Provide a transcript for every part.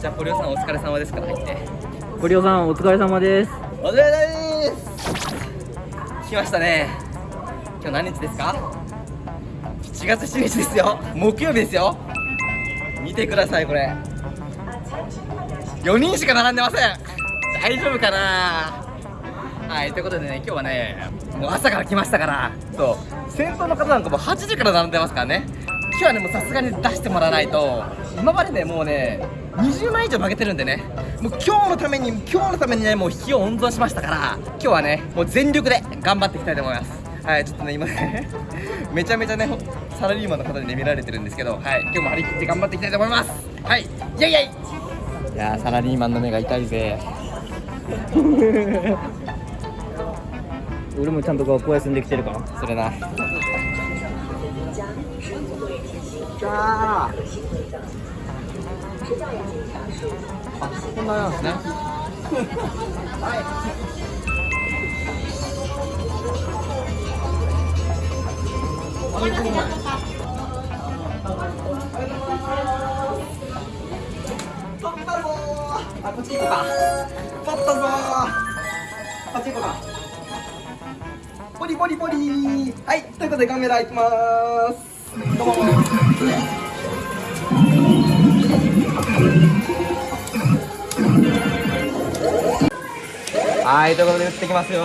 じゃあポリオさんお疲れ様ですから入って。ゴリオさんお疲れ様です。お疲れ様です。来ましたね。今日何日ですか？7月7日ですよ。木曜日ですよ。見てくださいこれ。4人しか並んでません。大丈夫かな？はいということでね今日はねもう朝から来ましたから。そう。先頭の方なんかもう8時から並んでますからね。今日はねもうさすがに出してもらわないと。今までねもうね20万以上負けてるんでね。もう今日のために今日のためにねもう火を温存しましたから今日はねもう全力で頑張っていきたいと思います。はいちょっとね今ね めちゃめちゃねサラリーマンの方にね見られてるんですけどはい今日も張り切って頑張っていきたいと思います。はいイェイイェイ。いやーサラリーマンの目が痛いぜ。俺もちゃんと学校休んできてるからそれな。じゃああこんななんですね取ったぞー。あこっち行こうか取ったぞこっち行こうかポリポリポリはいということでカメラいきますどうもはいということで打ってきますよ。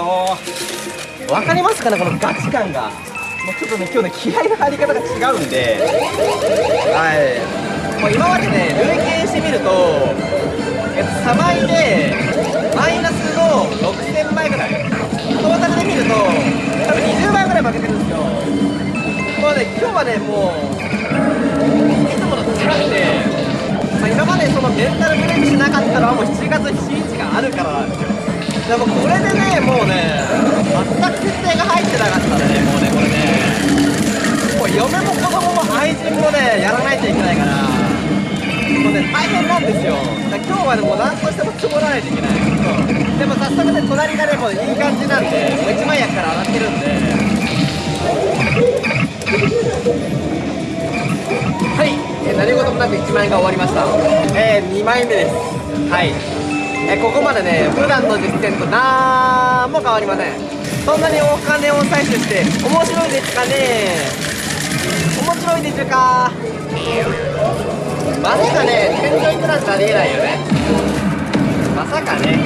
わかりますかねこのガチ感が。もうちょっとね今日ね気合の入り方が違うんで。はい。もう今までね累計してみるとえっと3枚でマイナスの6000枚ぐらい。トータルで見ると多分20枚ぐらい負けてるんですよ。もうね今日はねもういつものと違ってまあ、今までそのメンタルブレイクしなかったのはもう7月7日があるからなんですよ。でもこれでねもうね全く設定が入ってなかったんでねもうねこれね。もう嫁も子供も愛人もねやらないといけないから。もうね大変なんですよ。だから今日はねもう何としても積もらないといけない。そう。でも早速ね隣がねもういい感じなんでもう1枚役から上がってるんで。はい、えー何事もなく1万円が終わりました。えー、2枚目です。はい。えーここまでね普段の実践となんも変わりません。そんなにお金を採取して面白いですかね。面白いでしょうか。まさかね天井クラスありえないよね。まさかね。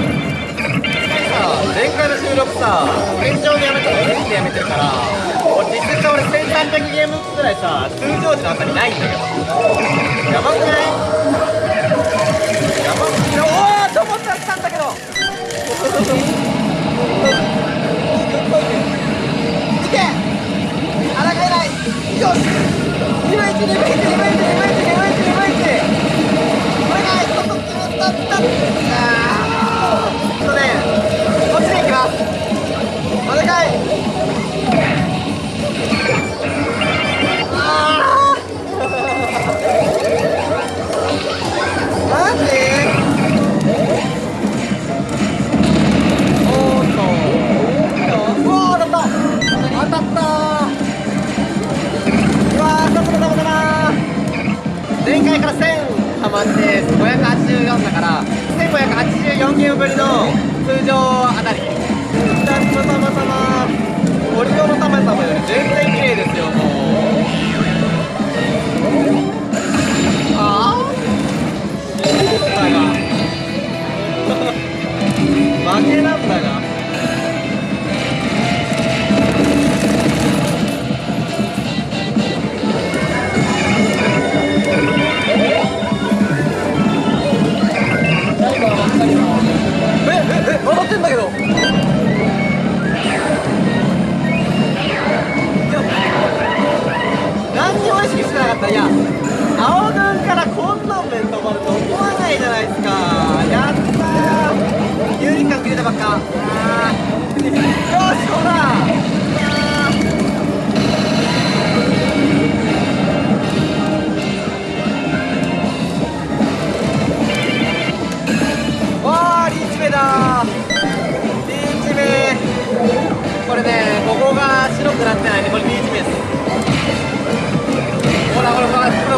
さ前回の収録さ天井でやめたらレンでやめてるから。俺実際俺1300ゲームくらいさ通常時の朝にない？んだけどやばくない？やばくない？おーと思ったら来たんだけどいけあらがえない？よし。2枚1 2枚1 2枚1 2枚1 2枚1 2枚。1お願いとっとっとっとっとあ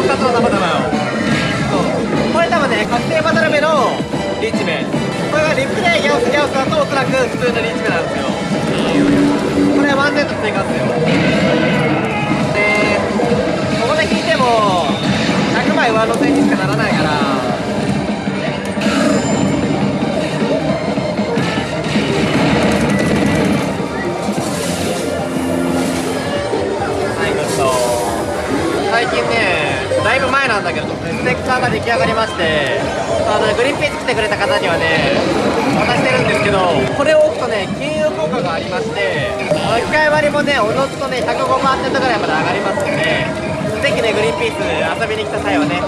の2つの玉だよそうこれ多分ね、確定バトル目のリーチ目これがリップでギャオスギャオスだとおそらく普通のリーチ目なんですよこれはワンセット追加ですよでここで引いても100枚上乗せにしかならないからはい good 最近ねだいぶ前なんだけどステッカーが出来上がりましてあのグリーンピース来てくれた方にはね渡してるんですけどこれを置くとね金運効果がありまして機械割りもねおのずとね105万点とぐらいまで上がりますのでぜひねグリーンピース遊びに来た際はね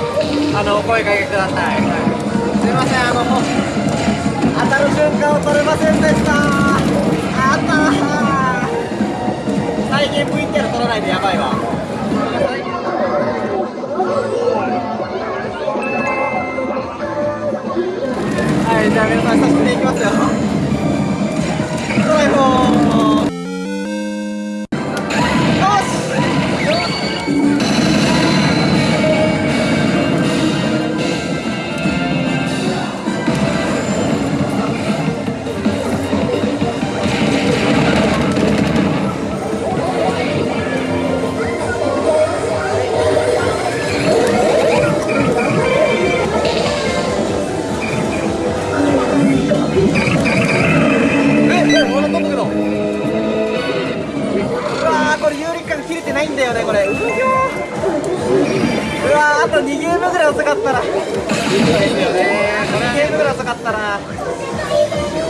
あのお声かけください、すいませんあの当たる瞬間を取れませんでした。あった最近 VTR 取らないでやばいわ。はい、じゃあ皆さん久しぶりに行きますよ。ドライフォーんだよね、これ。う。うわー、あと2ゲームぐらい遅かったら。いいですよね。2ゲームぐらい遅かったら。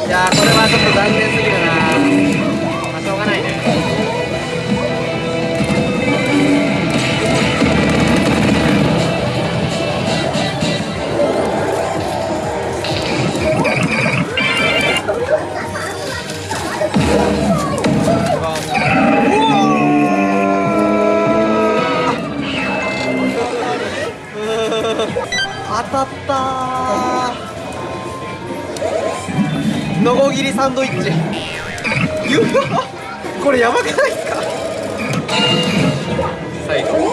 いやー、これはちょっと残念すぎるな。パッパー。のこぎりサンドイッチ。これやばくないですか？最 後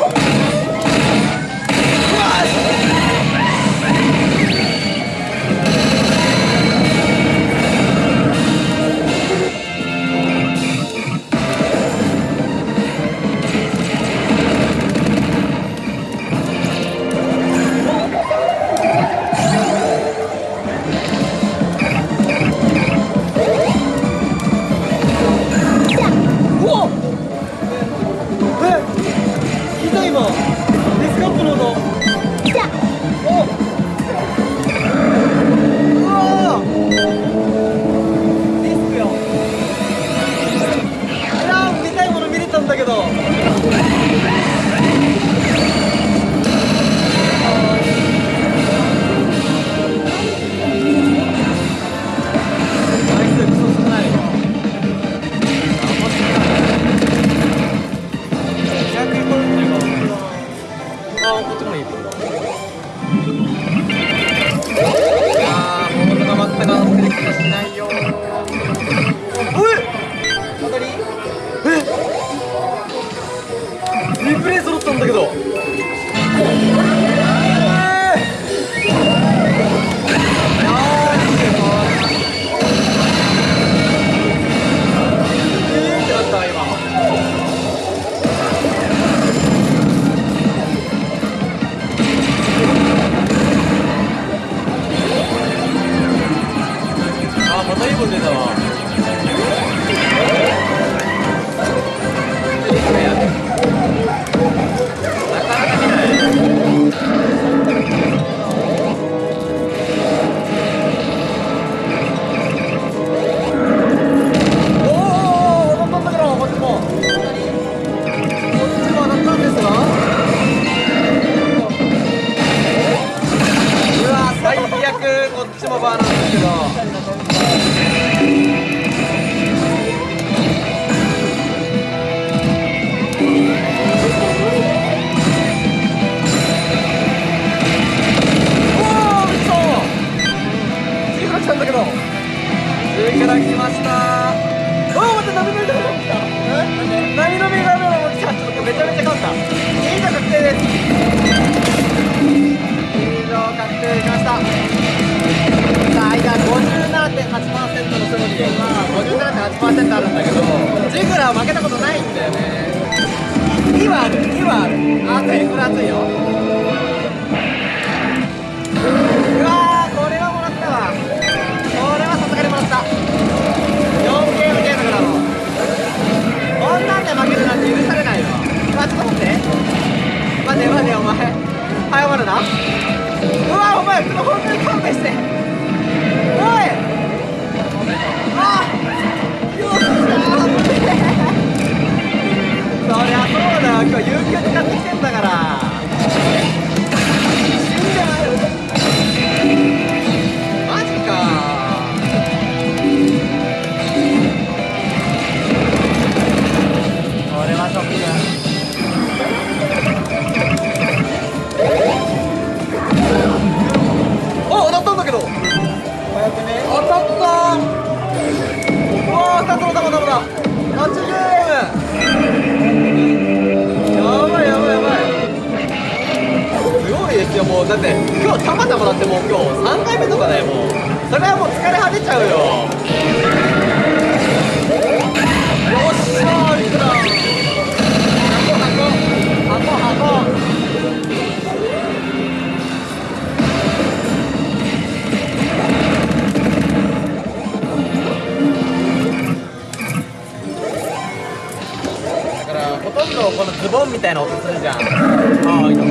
このズボンみたいな音するじゃん。あいいの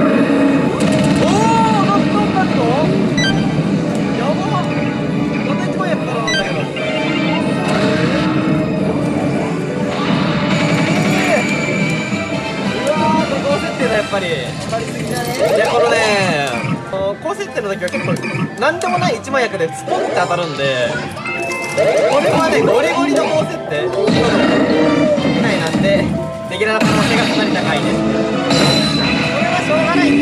おおなったんだけどやばまた一番やったらなんだけどうわーこれ高設定だやっぱりいやこのね設定の時は結構何でもない一枚役でスポンって当たるんでこれはねゴリゴリの高設定みたいなんでできる可能性がかなり高いですこれはしょうがないん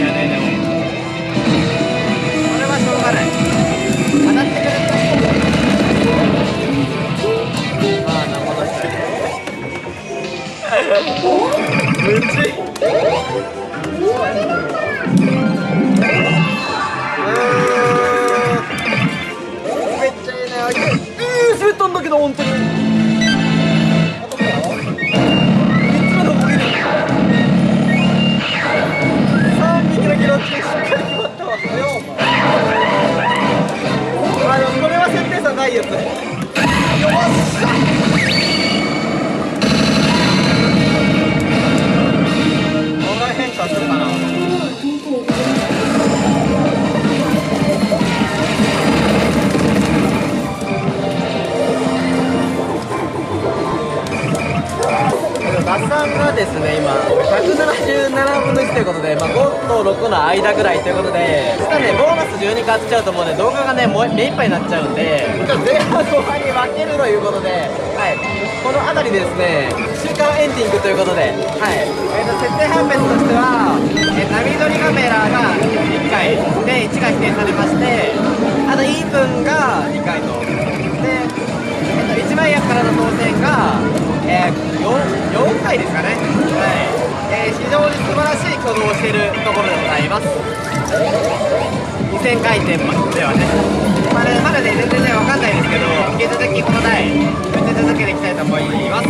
ですね今。177分の1ということで、まあ、5と6の間ぐらいということで実はねボーナス12買っちゃうともうね動画がねもう目いっぱいになっちゃうんで前半後半に分けるということで、はい、この辺りですね週間エンディングということで、はい。えー、と設定判別としては、え、波撮りカメラが1回で1が否定されましてあとイーブンが2回と。でえっと、1枚役からの当選が、えー、4, 4回ですかね、はい。えー、非常に素晴らしい挙動をしているところでございます。2000回転ではね。まだまだね全然ね分かんないですけど引き続きこの台打ち続けていきたいと思います。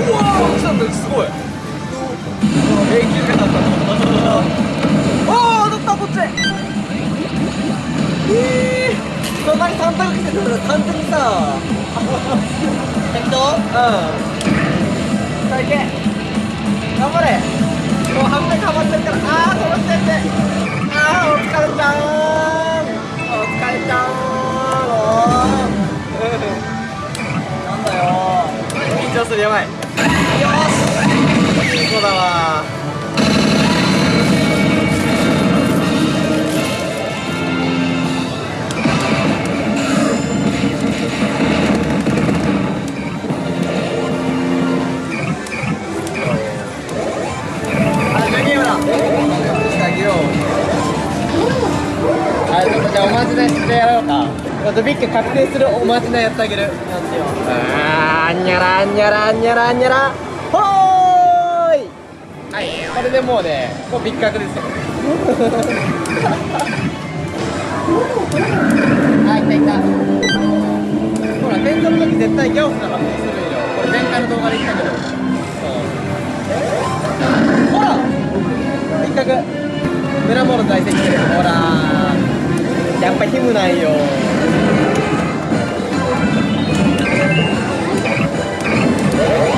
うわー来たんだすごい。永久がだった。おお当たったこっち。ええー、そんなに3択来てたら完全にさ適当？うん。さあいけ。頑張れ。もう半分かまってるから。ああ止まってってああお疲れちゃーん。お疲れちゃーん。おなんだよ緊張する。やばい。よし。いい子だわビッグ確定するおまじないやってあげる。んにゃらあんにゃらあんにゃらあんにゃら。ほーい。はい。これでもうねもうビッグ確ですよ。あいたいた。ほら天井の時絶対ギャオスが発生するよ。これ前回の動画で言ったけど。ほら一角村モの在籍してる。ほら。やっぱヒムなんよう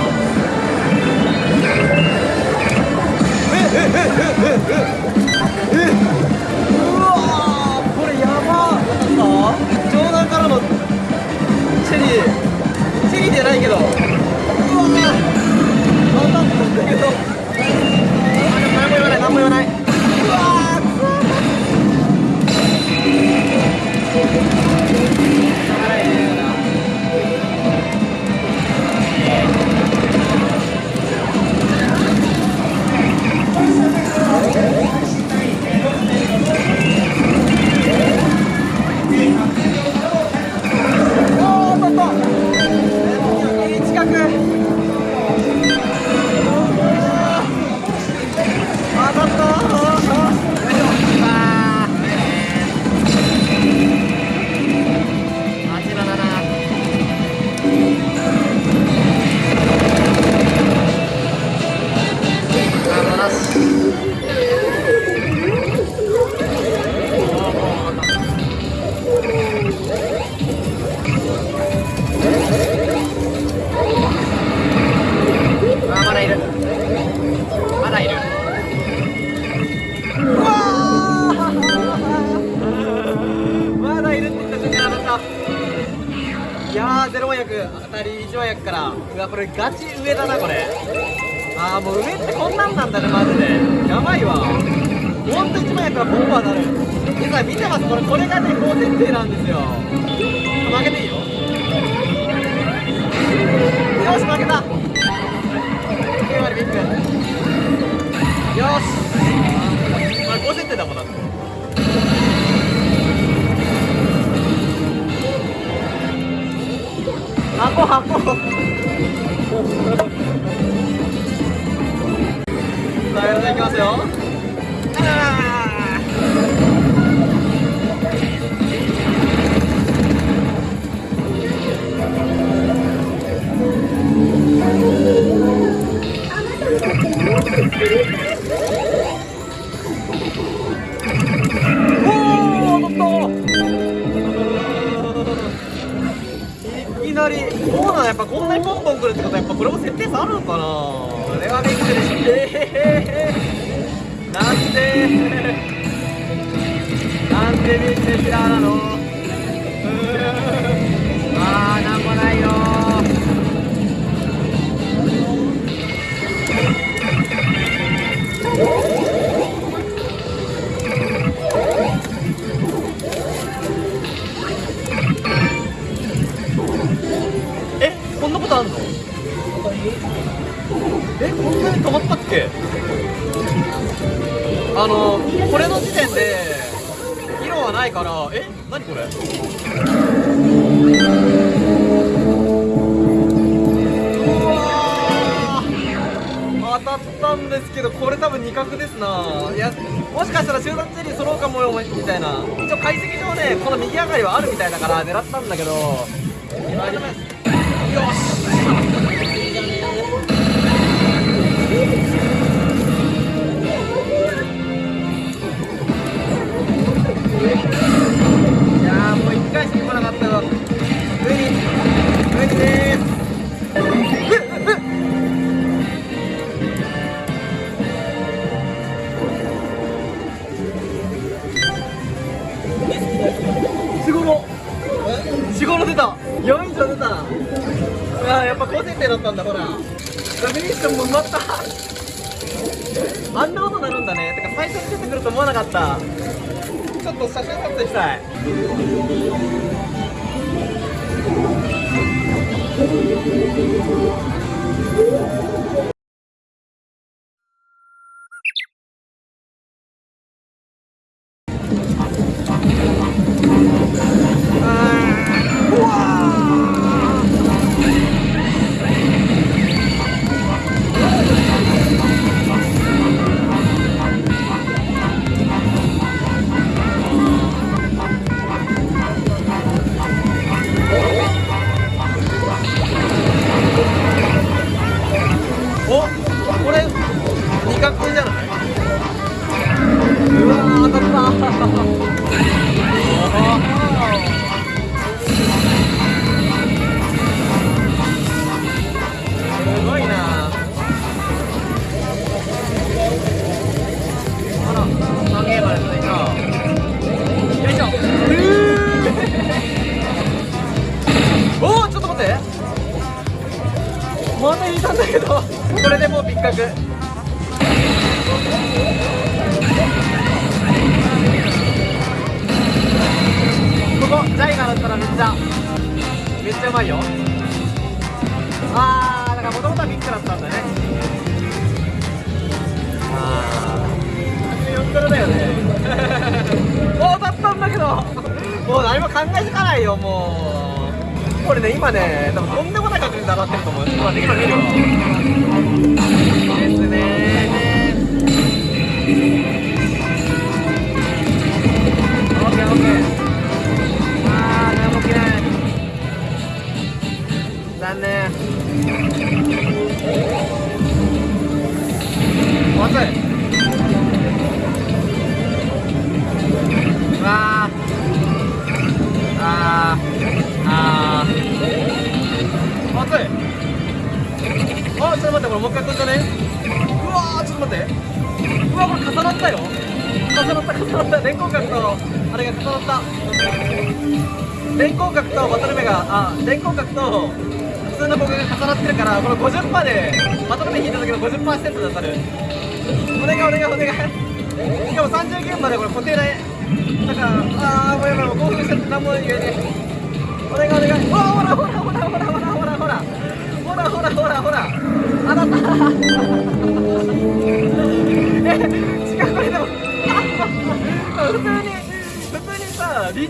これはびっくりしてえー、なんでなんでビッグキラー。なの止まったっけ？あのこれの時点で色はないからえ？何これ？当たったんですけどこれ多分二角ですな。いやもしかしたら集団チェリー揃うかもよみたいな。一応解析上ねこの右上がりはあるみたいだから狙ったんだけど。よしいやもう一回しか来なかったよ無理無理です四五郎四五郎出た4以上出たあーやっぱ高設定だったんだほらミッションも埋まった。あんなことなるんだね。てか最初に出てくると思わなかった。ちょっと写真撮影したい。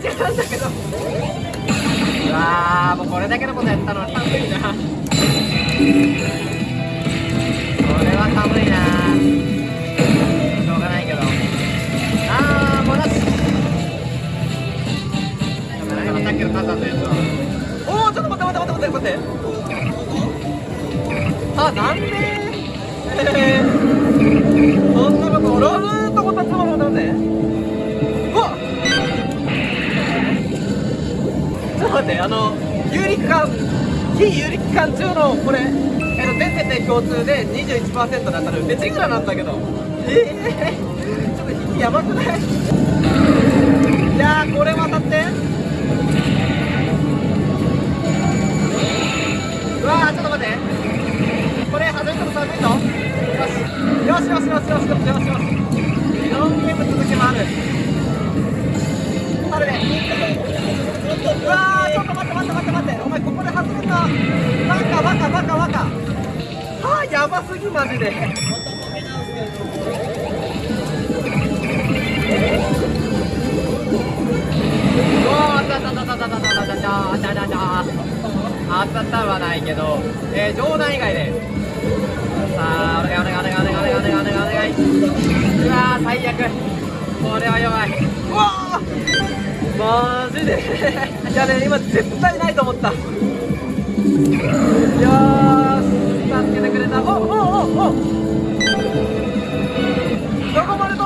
さリーチなんだけどうわーもうこれだけのことやったのに寒いな。これは寒いなしょうがないけどあーもうなしさっきの肩のやつはおおちょっと待って待って待って待って。待ってあ残念。えー、そんなこと俺はずっと思ったつもりなんでちょっと待ってあの有力感非有力感中のこれえっと全世帯共通で21%だったらめっちゃいくらなんだけど。ええー、ちょっと引きやばくない？いやこれ渡って。うわーちょっと待って。これ外れても寒いぞよしよしよしよしよしよし。よしよし。4ゲーム続きもあるあるねうわーちょっと待って待って待って待ってお前ここで外れたバカバカバカバカはあやばすぎマジであったあったあっはないけど、えー、冗談以外でさあお願いお願いお願いお願いお願いお願いうわ最悪これは弱いうわマジで。いやね今絶対ないと思った。いや助けてくれた。おおおおおどこまで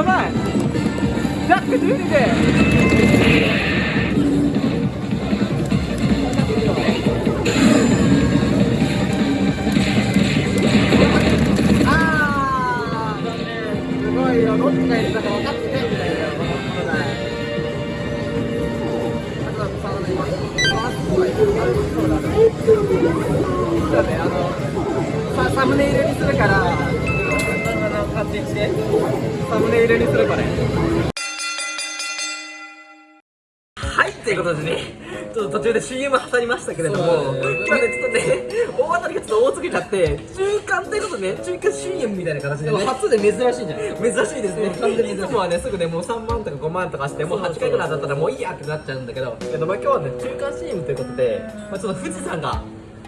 やばいックてああ、すごいよ、どっちがいるかとにするこれはいということでねちょっと途中で CM 挟みましたけれども、今ね、ちょっとね、大当たりがちょっと多すぎちゃって、中間ということでね、中間 CM みたいな形でね、初で珍しいんじゃない珍しいですね。完全にい。いつもはね、すぐね、もう3万とか5万とかして、もう8回ぐらいだったらもういいやってなっちゃうんだけど、けどまあ今日はね、中間 CM ということで、まあ、ちょっと富士山が、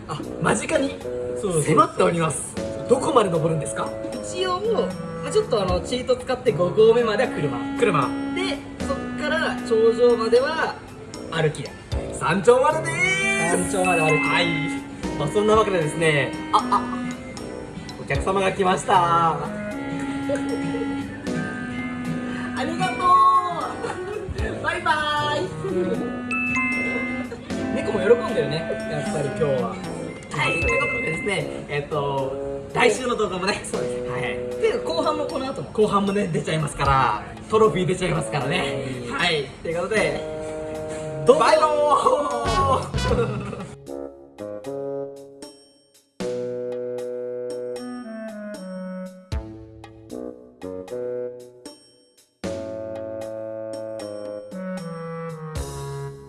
あ、間近に迫っております。どこまで登るんですか？一応まあちょっとあのチート使って5合目までは車。車。でそっから頂上までは歩きだ。山頂まででーす山頂まで歩きはい、まあ、そんなわけでですね。ああ。お客様が来ました。ありがとう。バイバイ。も喜んだよね。やっぱり今日は。はい、ということでですね、えっと、来週の動画もね、そうです。はい。で後半もこの後も後半もね、出ちゃいますから、トロフィー出ちゃいますからね。はい、ということで、どうぞバイバーイ